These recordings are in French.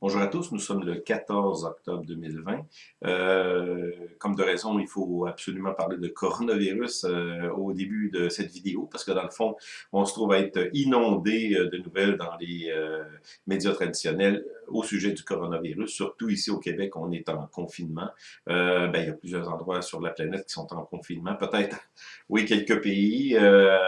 Bonjour à tous, nous sommes le 14 octobre 2020. Euh, comme de raison, il faut absolument parler de coronavirus euh, au début de cette vidéo, parce que dans le fond, on se trouve à être inondé euh, de nouvelles dans les euh, médias traditionnels au sujet du coronavirus, surtout ici au Québec, on est en confinement. Euh, ben, il y a plusieurs endroits sur la planète qui sont en confinement. Peut-être, oui, quelques pays. Euh,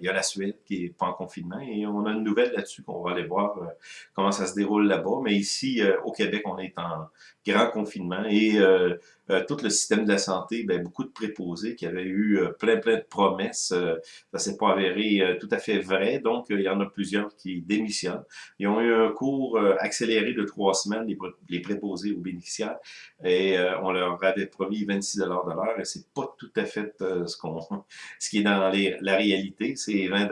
il y a la Suède qui est pas en confinement et on a une nouvelle là-dessus qu'on va aller voir euh, comment ça se déroule là-bas. Mais ici, euh, au Québec, on est en grand confinement et euh, euh, tout le système de la santé, ben, beaucoup de préposés qui avaient eu euh, plein, plein de promesses. Euh, ça s'est pas avéré euh, tout à fait vrai, donc il y en a plusieurs qui démissionnent. Ils ont eu un cours accéléré de trois semaines, les, préposés aux bénéficiaires, et on leur avait promis 26 de l'heure, et c'est pas tout à fait ce qu'on, ce qui est dans les, la réalité. C'est 20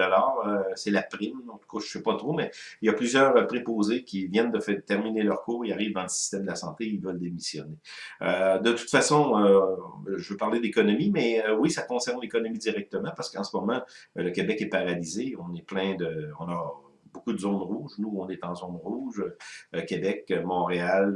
c'est la prime, en tout cas, je sais pas trop, mais il y a plusieurs préposés qui viennent de faire, terminer leur cours, ils arrivent dans le système de la santé, veulent démissionner. de toute façon, euh, je veux parler d'économie, mais euh, oui, ça concerne l'économie directement parce qu'en ce moment, euh, le Québec est paralysé. On est plein de... On a beaucoup de zones rouges. Nous, on est en zone rouge. Québec, Montréal,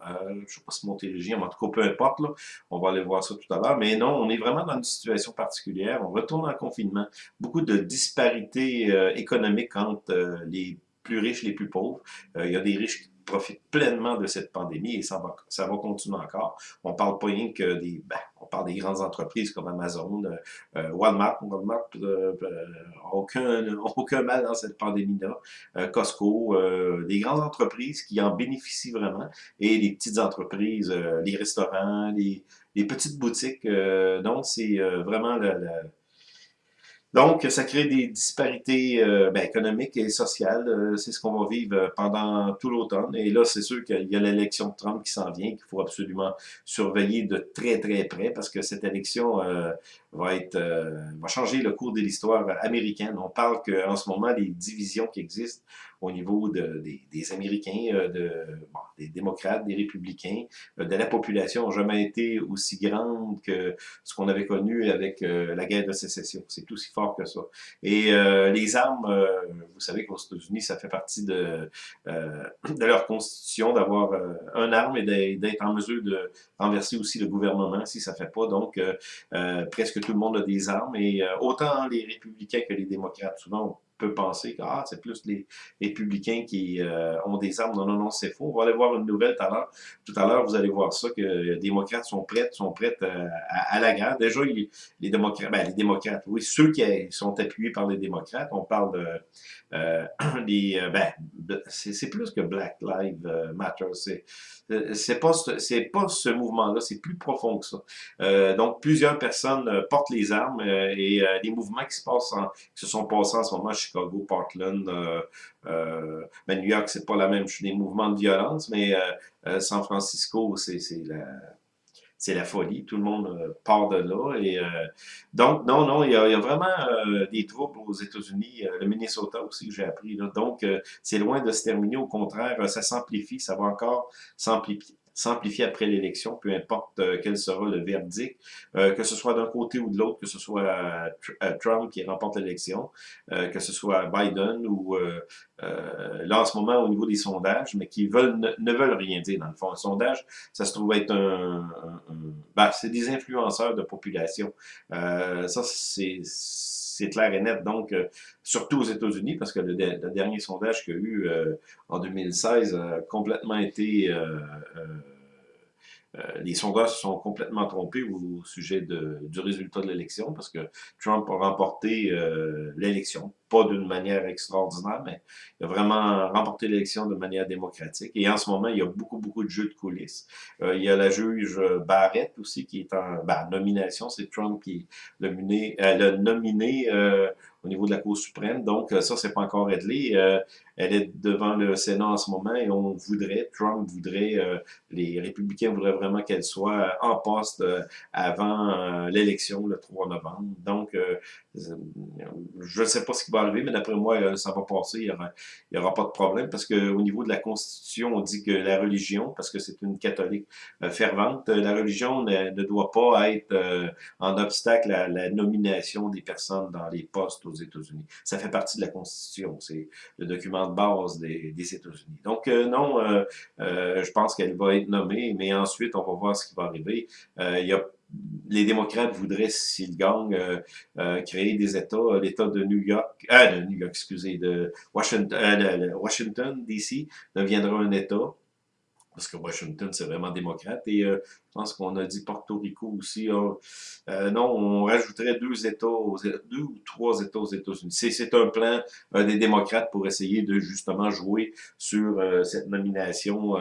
je ne sais pas si Montérégie, mais en tout cas, peu importe. Là, on va aller voir ça tout à l'heure. Mais non, on est vraiment dans une situation particulière. On retourne en confinement. Beaucoup de disparités économiques entre les plus riches les plus pauvres. il y a des riches profite pleinement de cette pandémie et ça va, ça va continuer encore. On parle pas rien que des, ben, on parle des grandes entreprises comme Amazon, euh, euh Walmart, Walmart euh, euh, aucun, aucun mal dans cette pandémie-là, euh, Costco, des grandes entreprises qui en bénéficient vraiment et les petites entreprises, les restaurants, les, les petites boutiques. donc c'est vraiment la, la donc, ça crée des disparités euh, ben, économiques et sociales. Euh, c'est ce qu'on va vivre euh, pendant tout l'automne. Et là, c'est sûr qu'il y a l'élection de Trump qui s'en vient, qu'il faut absolument surveiller de très, très près, parce que cette élection va être va changer le cours de l'histoire américaine. On parle qu'en ce moment, les divisions qui existent au niveau de, des, Américains, de, des démocrates, des républicains, de la population n'ont jamais été aussi grandes que ce qu'on avait connu avec la guerre de sécession. C'est tout aussi fort que ça. Et euh, les armes, euh, vous savez qu'aux États-Unis, ça fait partie de, euh, de leur constitution d'avoir un arme et d'être en mesure de renverser aussi le gouvernement si ça ne fait pas. Donc, presque tout le monde a des armes et autant les républicains que les démocrates, souvent, peut penser que ah, c'est plus les républicains qui euh, ont des armes. Non, non, non, c'est faux. On va aller voir une nouvelle tout à l'heure. Tout à l'heure, vous allez voir ça, que les démocrates sont prêts, sont prêts euh, à, la guerre. Déjà, les, les démocrates, ben, les démocrates, oui, ceux qui sont appuyés par les démocrates, on parle de euh, les, euh, ben, c'est plus que Black Lives Matter. C'est pas, c'est pas ce mouvement-là, c'est plus profond que ça. donc, plusieurs personnes portent les armes et les mouvements qui se passent, en, qui se sont passés en ce moment Chicago, Portland, euh, euh, ben New York, c'est pas la même, des mouvements de violence, mais euh, San Francisco, c'est la folie. Tout le monde part de là. Et donc, non, non, il y a, vraiment des troubles aux États-Unis, le Minnesota aussi, j'ai appris. Donc, c'est loin de se terminer. Au contraire, ça s'amplifie, ça va encore s'amplifier s'amplifier après l'élection, peu importe euh, quel sera le verdict, euh, que ce soit d'un côté ou de l'autre, que ce soit euh, Trump qui remporte l'élection, que ce soit Biden ou là en ce moment au niveau des sondages, mais qui veulent ne, veulent rien dire dans le fond. Un sondage, ça se trouve être un, ben, c'est des influenceurs de population. ça c'est c'est clair et net. Donc, surtout aux États-Unis, parce que le, dernier sondage qu'il y a eu en 2016 a complètement été... Euh, euh, les sondages se sont complètement trompés au sujet du résultat de l'élection parce que Trump a remporté euh, l'élection, d'une manière extraordinaire, mais il a vraiment remporté l'élection de manière démocratique. Et en ce moment, il y a beaucoup, beaucoup de jeux de coulisses. Euh, il y a la juge Barrett aussi qui est en ben, nomination. C'est Trump qui l'a nominé, nominé au niveau de la Cour suprême. Donc, ça, c'est pas encore réglé. Elle est devant le Sénat en ce moment et on voudrait, Trump voudrait, euh, les républicains voudraient vraiment qu'elle soit en poste euh, avant euh, l'élection le 3 novembre. Donc, je ne sais pas ce qui va arriver, mais d'après moi, ça va passer. Il n'y aura, pas de problème parce qu'au niveau de la Constitution, on dit que la religion, parce que c'est une catholique fervente, la religion ne, doit pas être en obstacle à la nomination des personnes dans les postes aux États-Unis. Ça fait partie de la Constitution, c'est le document de base des, États-Unis. Donc euh, non, euh, euh, je pense qu'elle va être nommée, mais ensuite, on va voir ce qui va arriver. il y a les démocrates voudraient, s'ils gagnent, euh, créer des États, l'État de New York, euh, de New York, excusez, de Washington, Washington DC deviendra un État parce que Washington, c'est vraiment démocrate. Et euh, pense qu'on a dit Porto Rico aussi. Euh, non, on rajouterait deux États, aux, deux ou trois États aux États-Unis. C'est un plan euh, des démocrates pour essayer de justement jouer sur cette nomination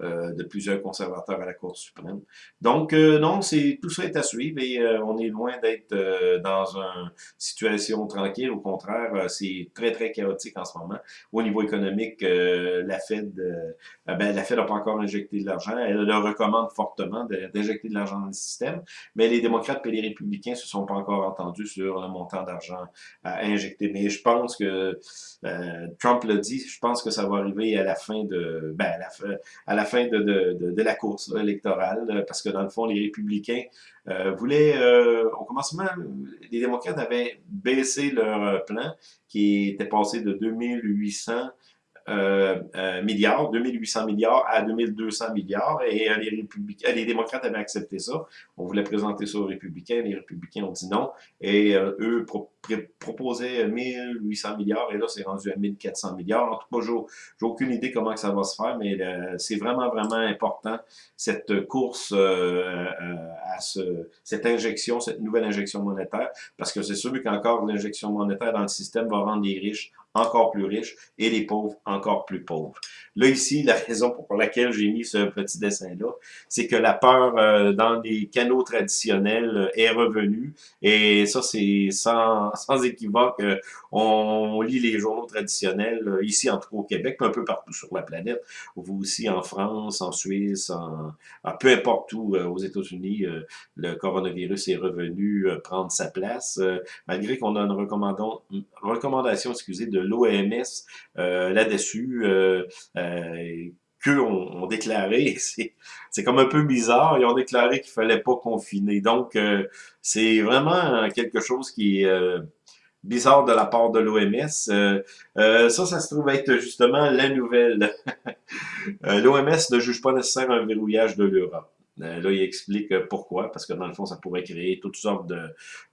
de plusieurs conservateurs à la Cour suprême. Donc, non, c'est tout ça est à suivre et on est loin d'être dans une situation tranquille. Au contraire, c'est très, très chaotique en ce moment. Au niveau économique, la Fed, ben, la Fed n'a pas encore injecté de l'argent. Elle le recommande fortement d'injecter de, l'argent dans le système, mais les démocrates et les républicains se sont pas encore entendus sur le montant d'argent à injecter. Mais je pense que euh, Trump l'a dit, je pense que ça va arriver à la fin de, ben, à la, fin de, de, la course électorale, parce que dans le fond, les républicains euh, voulaient, euh, au commencement, les démocrates avaient baissé leur plan, qui était passé de 2800 euh, euh, milliards, 2800 milliards à 2200 milliards, et euh, les, républicains, les démocrates avaient accepté ça. On voulait présenter ça aux républicains, les républicains ont dit non, et eux proposaient 1800 milliards, et là c'est rendu à 1400 milliards. En tout cas, j'ai aucune idée comment ça va se faire, mais c'est vraiment, vraiment important, cette course à ce, cette injection, cette nouvelle injection monétaire, parce que c'est sûr qu'encore l'injection monétaire dans le système va rendre les riches encore plus riches et les pauvres encore plus pauvres. Là, ici, la raison pour laquelle j'ai mis ce petit dessin-là, c'est que la peur euh, dans les canaux traditionnels euh, est revenue. Et ça, c'est sans, sans équivoque. Euh, on lit les journaux traditionnels, ici, en tout cas au Québec, un peu partout sur la planète. Vous aussi en France, en Suisse, en, peu importe où, aux États-Unis, le coronavirus est revenu prendre sa place, malgré qu'on a une recommandation, excusez, de l'OMS là-dessus. Euh, qu'eux ont, déclaré, c'est comme un peu bizarre, ils ont déclaré qu'il fallait pas confiner. Donc, euh, c'est vraiment quelque chose qui est euh, bizarre de la part de l'OMS. ça, ça se trouve être justement la nouvelle. L'OMS ne juge pas nécessairement un verrouillage de l'Europe. Là, il explique pourquoi, parce que dans le fond, ça pourrait créer toutes sortes de,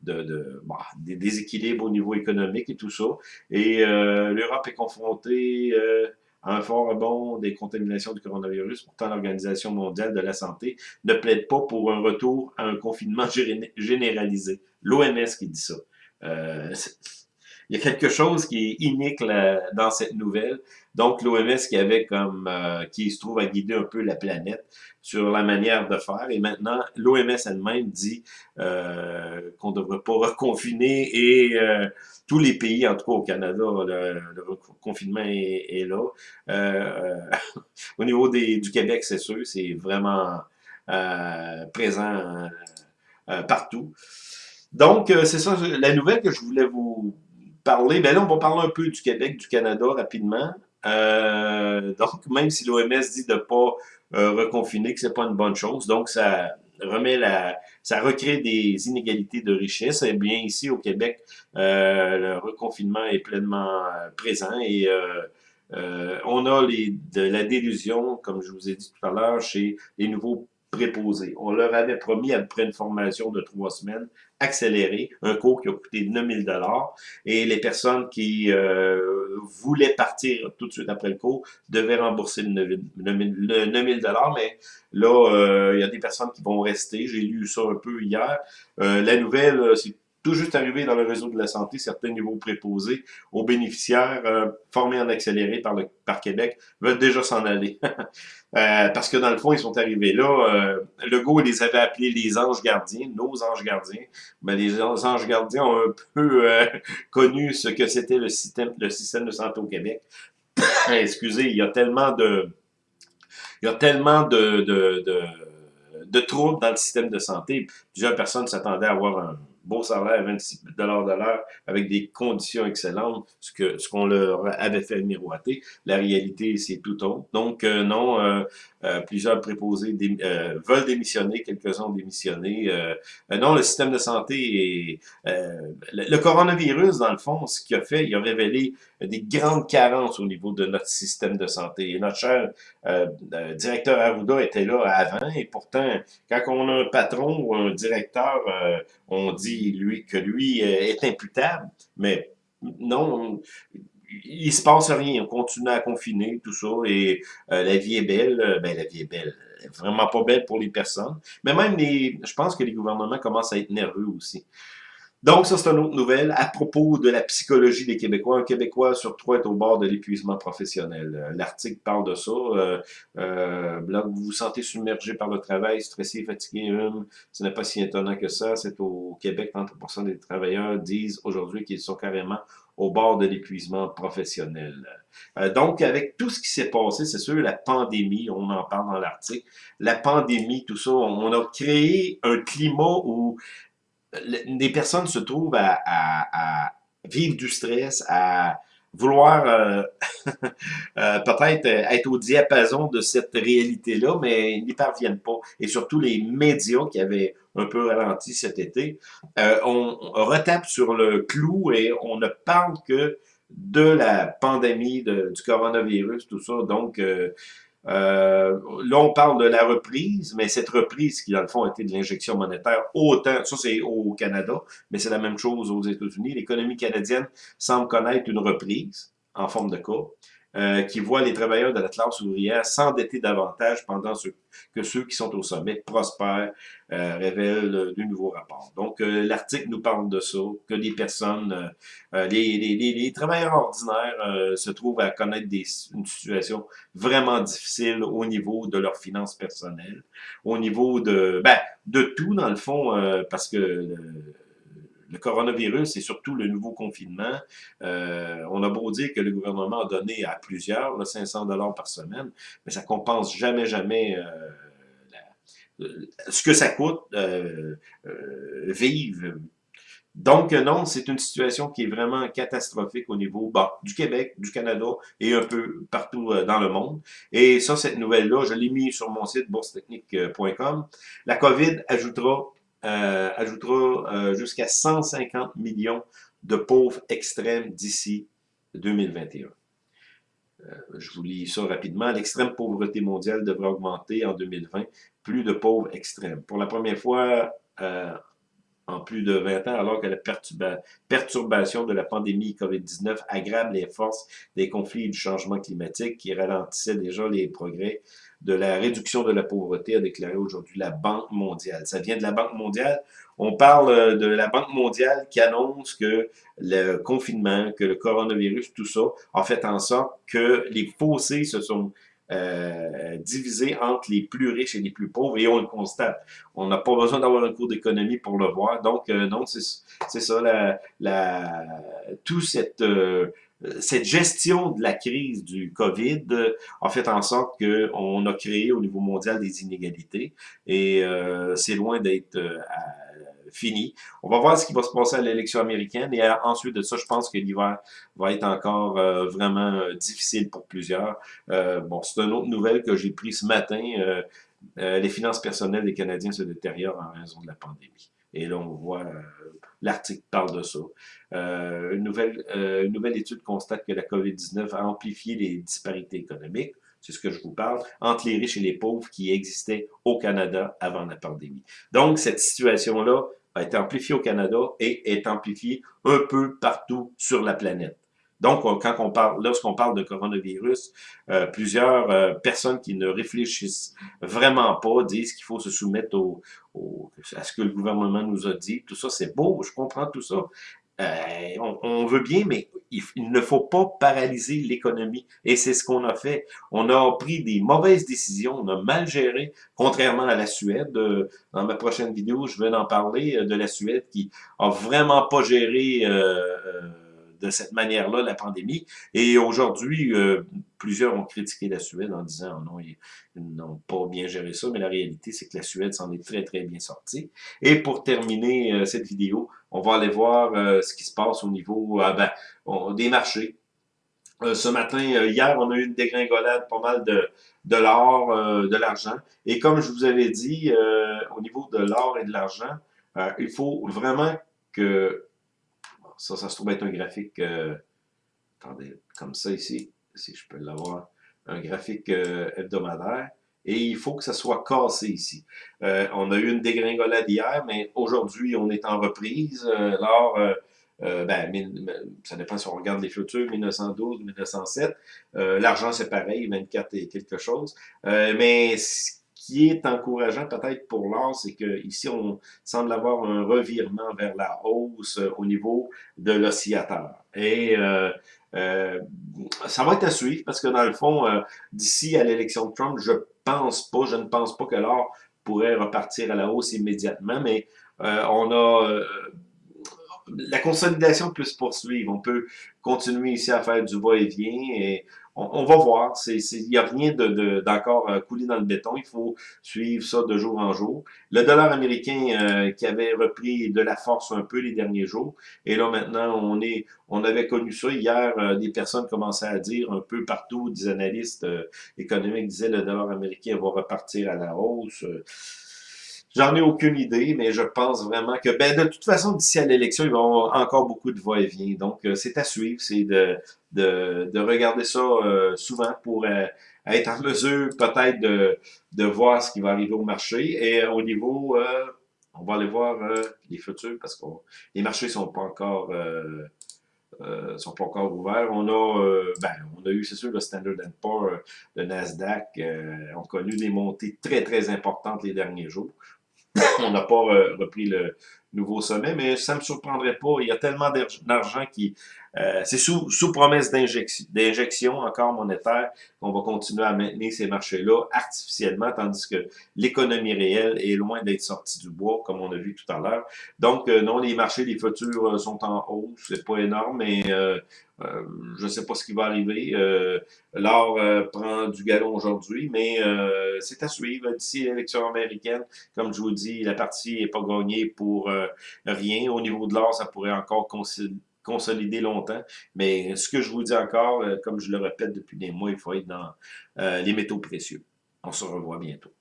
de, de bah, des déséquilibres au niveau économique et tout ça. Et l'Europe est confrontée un fort rebond des contaminations du coronavirus. Pourtant, l'Organisation mondiale de la santé ne plaide pas pour un retour à un confinement généralisé. L'OMS qui dit ça. Euh, il y a quelque chose qui est unique dans cette nouvelle. Donc, l'OMS qui avait comme, euh, qui se trouve à guider un peu la planète sur la manière de faire. Et maintenant, l'OMS elle-même dit euh, qu'on ne devrait pas reconfiner et euh, tous les pays, en tout cas au Canada, le, confinement est, là. au niveau des, du Québec, c'est sûr, c'est vraiment présent partout. Donc, c'est ça la nouvelle que je voulais vous Ben là, on va parler un peu du Québec, du Canada rapidement. Euh, donc, même si l'OMS dit de ne pas euh, reconfiner, que c'est pas une bonne chose, donc ça remet la, ça recrée des inégalités de richesse. Eh bien ici au Québec, euh, le reconfinement est pleinement présent et on a les, de la délusion, comme je vous ai dit tout à l'heure, chez les nouveaux préposés. On leur avait promis après une formation de trois semaines accélérée, un cours qui a coûté 9000 dollars, et les personnes qui euh, voulaient partir tout de suite après le cours devaient rembourser le 9000 dollars, mais là, euh, il y a des personnes qui vont rester. J'ai lu ça un peu hier. Euh, la nouvelle, c'est tout juste arrivé dans le réseau de la santé, certains niveaux préposés aux bénéficiaires euh, formés en accéléré par, le, par Québec veulent déjà s'en aller. euh, parce que dans le fond, ils sont arrivés là. Euh, Legault les avait appelés les anges gardiens, nos anges gardiens. Mais les anges gardiens ont un peu euh, connu ce que c'était le système, le système de santé au Québec. Excusez, il y a tellement de... Il y a tellement de, de, de, de troubles dans le système de santé. Plusieurs personnes s'attendaient à avoir un beau salaire à 26 de l'heure avec des conditions excellentes, ce que ce qu'on leur avait fait miroiter. La réalité, c'est tout autre. Donc, euh, non, euh, euh, plusieurs préposés veulent démissionner, quelques-uns ont démissionné. non, le système de santé est... le, coronavirus, dans le fond, ce qu'il a fait, il a révélé des grandes carences au niveau de notre système de santé. Et notre cher directeur Arruda était là avant, et pourtant, quand on a un patron ou un directeur, on dit lui que lui est imputable, mais non, il se passe rien, on continue à confiner, tout ça, et euh, la vie est belle, euh, ben la vie est belle, vraiment pas belle pour les personnes, mais même les, je pense que les gouvernements commencent à être nerveux aussi. Donc, ça, c'est une autre nouvelle à propos de la psychologie des Québécois. Un Québécois sur trois est au bord de l'épuisement professionnel. Euh, l'article parle de ça. Euh, euh, vous vous sentez submergé par le travail, stressé, fatigué, hum, ce n'est pas si étonnant que ça. C'est au Québec, 30% des travailleurs disent aujourd'hui qu'ils sont carrément au bord de l'épuisement professionnel. Euh, donc, avec tout ce qui s'est passé, c'est sûr, la pandémie, on en parle dans l'article, la pandémie, tout ça, on a créé un climat où les personnes se trouvent à, vivre du stress, à vouloir euh, euh, peut-être être au diapason de cette réalité-là, mais ils n'y parviennent pas. Et surtout les médias qui avaient un peu ralenti cet été, euh, on, retape sur le clou et on ne parle que de la pandémie du coronavirus, tout ça. Donc, euh, là, on parle de la reprise, mais cette reprise qui, dans le fond, a été de l'injection monétaire, autant, ça c'est au Canada, mais c'est la même chose aux États-Unis. L'économie canadienne semble connaître une reprise en forme de cas. Euh, qui voit les travailleurs de la classe ouvrière s'endetter davantage pendant que ceux qui sont au sommet prospèrent, euh, révèle du nouveau rapport. Donc, euh, l'article nous parle de ça, que des personnes, les, les, les, travailleurs ordinaires se trouvent à connaître des, une situation vraiment difficile au niveau de leurs finances personnelles, au niveau de, ben, de tout dans le fond, parce que le coronavirus et surtout le nouveau confinement, euh, on a beau dire que le gouvernement a donné à plusieurs 500 dollars par semaine, mais ça compense jamais, jamais euh, ce que ça coûte euh, vivre. Donc non, c'est une situation qui est vraiment catastrophique au niveau bah, du Québec, du Canada et un peu partout dans le monde. Et ça, cette nouvelle-là, je l'ai mis sur mon site boursetechnique.com. La COVID ajoutera euh, ajoutera euh, jusqu'à 150 millions de pauvres extrêmes d'ici 2021. Euh, je vous lis ça rapidement. L'extrême pauvreté mondiale devrait augmenter en 2020. Plus de pauvres extrêmes. Pour la première fois en plus de 20 ans, alors que la perturbation de la pandémie COVID-19 aggrave les forces des conflits et du changement climatique qui ralentissaient déjà les progrès de la réduction de la pauvreté, a déclaré aujourd'hui la Banque mondiale. Ça vient de la Banque mondiale. On parle euh, de la Banque mondiale qui annonce que le confinement, que le coronavirus, tout ça, a fait en sorte que les fossés se sont euh, divisés entre les plus riches et les plus pauvres, et on le constate. On n'a pas besoin d'avoir un cours d'économie pour le voir. Donc, euh, non, c'est ça, la, la, tout cette... Euh, cette gestion de la crise du COVID a fait en sorte qu'on a créé au niveau mondial des inégalités et euh, c'est loin d'être euh, On va voir ce qui va se passer à l'élection américaine et ensuite de ça, je pense que l'hiver va être encore euh, vraiment difficile pour plusieurs. bon, c'est une autre nouvelle que j'ai prise ce matin. les finances personnelles des Canadiens se détériorent en raison de la pandémie. Et là, on voit, euh, l'article parle de ça. Euh, euh, une nouvelle étude constate que la COVID-19 a amplifié les disparités économiques, c'est ce que je vous parle, entre les riches et les pauvres qui existaient au Canada avant la pandémie. Donc, cette situation-là a été amplifiée au Canada et est amplifiée un peu partout sur la planète. Donc, quand on parle, lorsqu'on parle de coronavirus, euh, plusieurs euh, personnes qui ne réfléchissent vraiment pas disent qu'il faut se soumettre au, à ce que le gouvernement nous a dit. Tout ça, c'est beau, je comprends tout ça. Euh, on, veut bien, mais il, ne faut pas paralyser l'économie. Et c'est ce qu'on a fait. On a pris des mauvaises décisions, on a mal géré, contrairement à la Suède. dans ma prochaine vidéo, je vais en parler de la Suède qui a vraiment pas géré de cette manière-là la pandémie. Et aujourd'hui, plusieurs ont critiqué la Suède en disant oh non, ils, n'ont pas bien géré ça, mais la réalité, c'est que la Suède s'en est très, très bien sortie. Et pour terminer cette vidéo, on va aller voir ce qui se passe au niveau ben, des marchés. Euh, ce matin, euh, hier, on a eu une dégringolade pas mal de, de l'or, euh, de l'argent. Et comme je vous avais dit, au niveau de l'or et de l'argent, il faut vraiment que... Ça, ça se trouve être un graphique... attendez, comme ça ici, si je peux l'avoir, un graphique hebdomadaire. Et il faut que ça soit cassé ici. on a eu une dégringolade hier, mais aujourd'hui, on est en reprise. L'or euh, ben, ça dépend si on regarde les futurs, 1912, 1907. Euh, L'argent, c'est pareil, 24 et quelque chose. Euh, mais qui est encourageant peut-être pour l'or, c'est qu'ici, on semble avoir un revirement vers la hausse au niveau de l'oscillateur. Et ça va être à suivre parce que dans le fond, d'ici à l'élection de Trump, je pense pas, je ne pense pas que l'or pourrait repartir à la hausse immédiatement, mais on a la consolidation peut se poursuivre. On peut continuer ici à faire du va-et-vient et on, va voir. Il n'y a rien d'encore de, euh, coulé dans le béton. Il faut suivre ça de jour en jour. Le dollar américain euh, qui avait repris de la force un peu les derniers jours. Et là, maintenant, on est, on avait connu ça. Hier, euh, des personnes commençaient à dire un peu partout, des analystes économiques disaient le dollar américain va repartir à la hausse. J'en ai aucune idée, mais je pense vraiment que, ben, de toute façon, d'ici à l'élection, il va y avoir encore beaucoup de va-et-vient. Donc, euh, c'est à suivre, c'est de, de, de, regarder ça euh, souvent pour euh, être en mesure peut-être de, de voir ce qui va arriver au marché. Et au niveau, on va aller voir les futurs parce que les marchés sont pas encore... Sont pas encore ouverts. On a, ben, on a eu, c'est sûr, le Standard Poor's, le Nasdaq, ont connu des montées très, très importantes les derniers jours. on n'a pas euh, repris le nouveau sommet, mais ça ne me surprendrait pas. Il y a tellement d'argent qui... Euh, c'est sous, sous promesse d'injection encore monétaire qu'on va continuer à maintenir ces marchés-là artificiellement, tandis que l'économie réelle est loin d'être sortie du bois, comme on a vu tout à l'heure. Donc, euh, non, les marchés, les futurs sont en hausse, c'est pas énorme, mais euh, je ne sais pas ce qui va arriver. Euh, L'or euh, prend du galon aujourd'hui, mais c'est à suivre d'ici l'élection américaine. Comme je vous dis, la partie n'est pas gagnée pour rien. Au niveau de l'or, ça pourrait encore consolider longtemps. Mais ce que je vous dis encore, comme je le répète depuis des mois, il faut être dans les métaux précieux. On se revoit bientôt.